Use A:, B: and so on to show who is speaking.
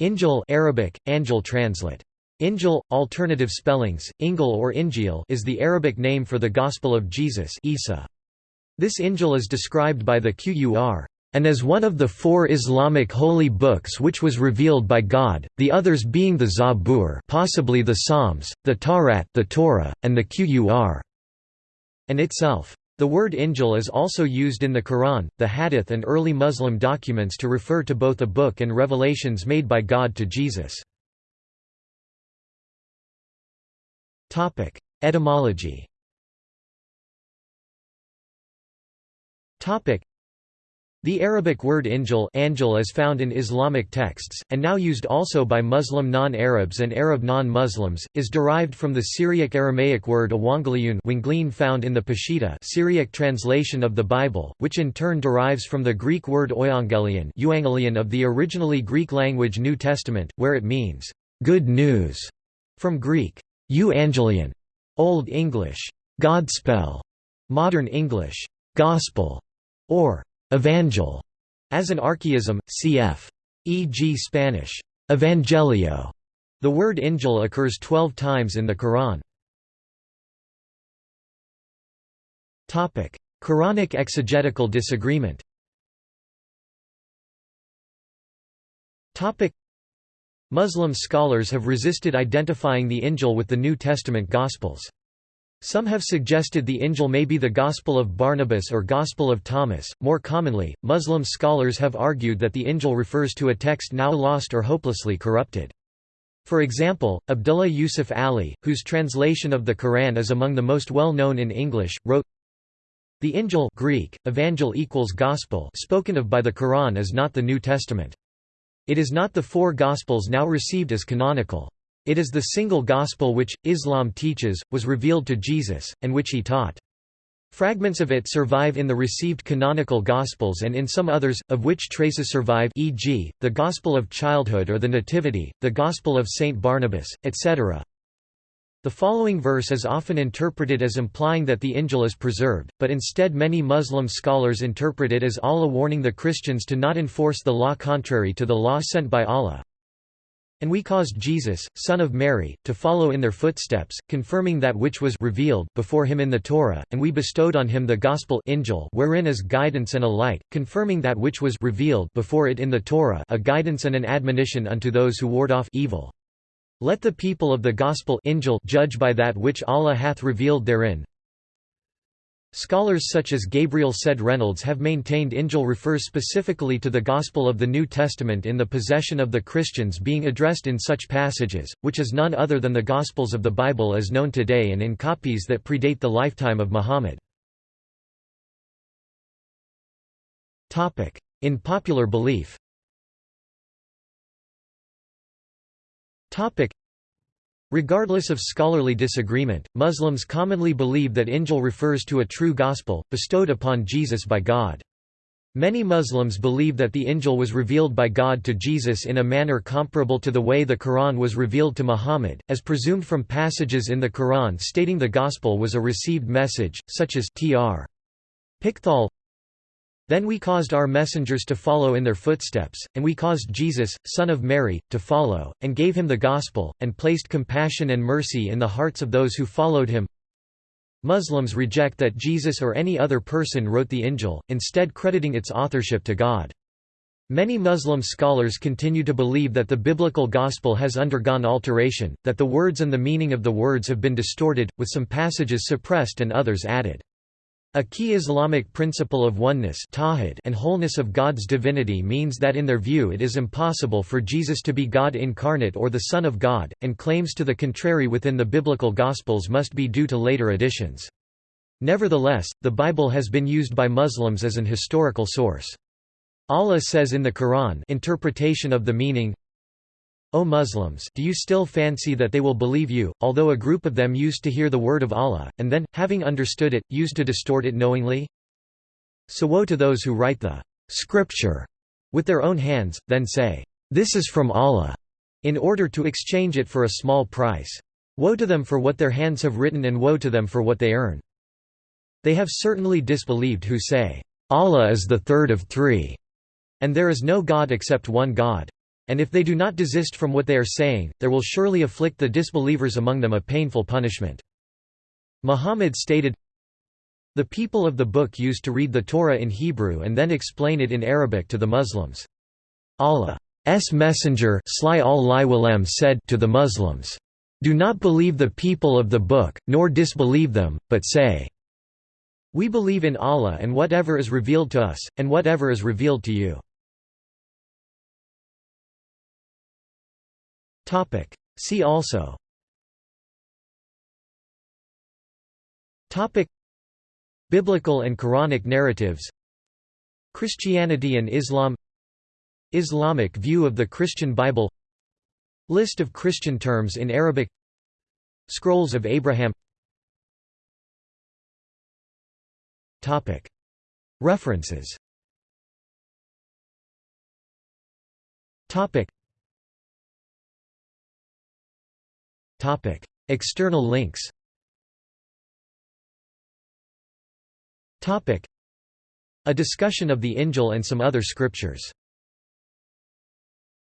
A: Injil Arabic, Anjil translate. Injil, alternative spellings, Injil or Injil is the Arabic name for the Gospel of Jesus Isa. This Injil is described by the Qur and as one of the four Islamic holy books which was revealed by God, the others being the Zabur possibly the Psalms, the Tawrat the Torah, and the Qur and itself. The word Injil is also used in the Quran, the Hadith and early Muslim documents to refer to both a book and revelations made by God to Jesus. Etymology. The Arabic word injil angel is found in Islamic texts, and now used also by Muslim non-Arabs and Arab non-Muslims, is derived from the Syriac-Aramaic word Ewangeline found in the Peshitta Syriac translation of the Bible, which in turn derives from the Greek word euangelion of the originally Greek-language New Testament, where it means, "...good news", from Greek, Euangelion, Old English, Godspell, Modern English, Gospel, or Evangel, as an archaism, cf. e.g. Spanish, Evangelio. The word Injil occurs 12 times in the Quran. Topic: Quranic exegetical disagreement. Topic: Muslim scholars have resisted identifying the Injil with the New Testament Gospels. Some have suggested the Injil may be the Gospel of Barnabas or Gospel of Thomas. More commonly, Muslim scholars have argued that the Injil refers to a text now lost or hopelessly corrupted. For example, Abdullah Yusuf Ali, whose translation of the Quran is among the most well-known in English, wrote, The Injil Greek, evangel equals gospel spoken of by the Quran is not the New Testament. It is not the four Gospels now received as canonical. It is the single Gospel which, Islam teaches, was revealed to Jesus, and which he taught. Fragments of it survive in the received canonical Gospels and in some others, of which traces survive e.g., the Gospel of Childhood or the Nativity, the Gospel of St. Barnabas, etc. The following verse is often interpreted as implying that the Injil is preserved, but instead many Muslim scholars interpret it as Allah warning the Christians to not enforce the law contrary to the law sent by Allah. And we caused Jesus, son of Mary, to follow in their footsteps, confirming that which was revealed before him in the Torah, and we bestowed on him the gospel Injil wherein is guidance and a light, confirming that which was revealed before it in the Torah a guidance and an admonition unto those who ward off evil. Let the people of the Gospel judge by that which Allah hath revealed therein. Scholars such as Gabriel Said Reynolds have maintained Injil refers specifically to the Gospel of the New Testament in the possession of the Christians being addressed in such passages, which is none other than the Gospels of the Bible as known today and in copies that predate the lifetime of Muhammad. In popular belief Regardless of scholarly disagreement, Muslims commonly believe that Injil refers to a true gospel, bestowed upon Jesus by God. Many Muslims believe that the Injil was revealed by God to Jesus in a manner comparable to the way the Quran was revealed to Muhammad, as presumed from passages in the Quran stating the Gospel was a received message, such as tr. Pickthall then we caused our messengers to follow in their footsteps, and we caused Jesus, son of Mary, to follow, and gave him the gospel, and placed compassion and mercy in the hearts of those who followed him. Muslims reject that Jesus or any other person wrote the Injil, instead crediting its authorship to God. Many Muslim scholars continue to believe that the biblical gospel has undergone alteration, that the words and the meaning of the words have been distorted, with some passages suppressed and others added. A key Islamic principle of oneness and wholeness of God's divinity means that in their view it is impossible for Jesus to be God incarnate or the Son of God, and claims to the contrary within the biblical Gospels must be due to later additions. Nevertheless, the Bible has been used by Muslims as an historical source. Allah says in the Quran interpretation of the meaning, O Muslims do you still fancy that they will believe you, although a group of them used to hear the word of Allah, and then, having understood it, used to distort it knowingly? So woe to those who write the scripture with their own hands, then say, This is from Allah, in order to exchange it for a small price. Woe to them for what their hands have written and woe to them for what they earn. They have certainly disbelieved who say, Allah is the third of three, and there is no God except one God. And if they do not desist from what they are saying, there will surely afflict the disbelievers among them a painful punishment." Muhammad stated, The people of the book used to read the Torah in Hebrew and then explain it in Arabic to the Muslims. Allah's messenger said to the Muslims, Do not believe the people of the book, nor disbelieve them, but say, We believe in Allah and whatever is revealed to us, and whatever is revealed to you. Topic. See also. Topic. Biblical and Quranic narratives. Christianity and Islam. Islamic view of the Christian Bible. List of Christian terms in Arabic. Scrolls of Abraham. Topic. References. Topic Topic. External links Topic. A discussion of the Injil and some other scriptures